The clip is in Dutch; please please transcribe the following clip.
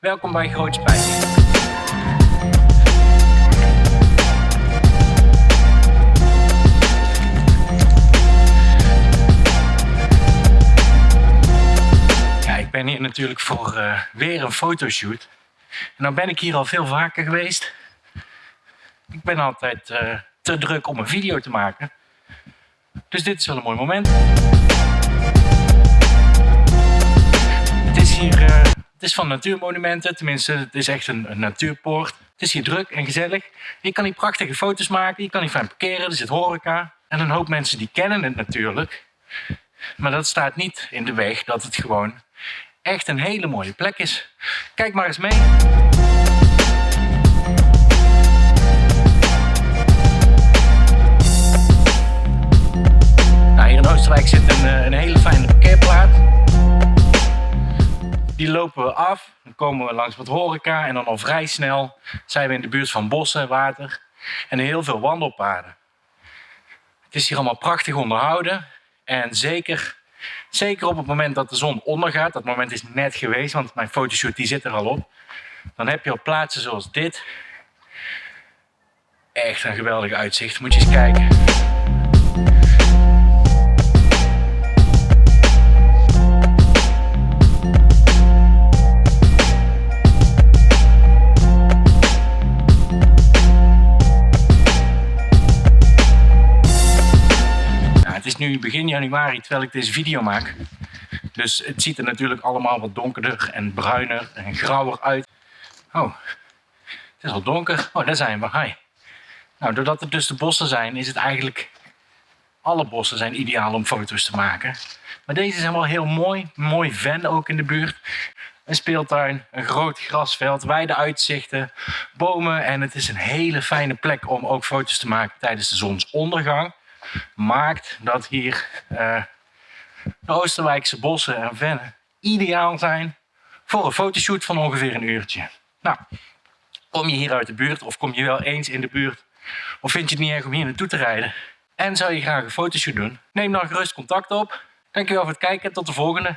Welkom bij Groot Spijt. Ja, ik ben hier natuurlijk voor uh, weer een fotoshoot. En dan ben ik hier al veel vaker geweest. Ik ben altijd uh, te druk om een video te maken. Dus dit is wel een mooi moment. Het is hier, het van natuurmonumenten, tenminste het is echt een, een, natuurpoort. Het is hier druk en gezellig. Je kan hier prachtige foto's maken, je kan hier fijn parkeren, er zit horeca. En een hoop mensen die kennen het natuurlijk. Maar dat staat niet in de weg dat het gewoon echt een hele mooie plek is. Kijk maar eens mee. Lopen we af, dan komen we langs wat horeca en dan al vrij snel zijn we in de buurt van bossen, water en heel veel wandelpaden. Het is hier allemaal prachtig onderhouden en zeker, zeker op het moment dat de zon ondergaat, dat moment is net geweest, want mijn fotoshoot die zit er al op, dan heb je op plaatsen zoals dit echt een geweldig uitzicht. Moet je eens kijken. Nu begin januari terwijl ik deze video maak. Dus het ziet er natuurlijk allemaal wat donkerder en bruiner en grauwer uit. Oh, het is al donker. Oh, daar zijn we. Hi. Nou, doordat het dus de bossen zijn, is het eigenlijk... Alle bossen zijn ideaal om foto's te maken. Maar deze zijn wel heel mooi. Mooi ven ook in de buurt. Een speeltuin, een groot grasveld, wijde uitzichten, bomen. En het is een hele fijne plek om ook foto's te maken tijdens de zonsondergang maakt dat hier uh, de Oosterwijkse bossen en vennen ideaal zijn voor een fotoshoot van ongeveer een uurtje. Nou, kom je hier uit de buurt of kom je wel eens in de buurt of vind je het niet erg om hier naartoe te rijden en zou je graag een fotoshoot doen? Neem dan gerust contact op. Dankjewel voor het kijken en tot de volgende.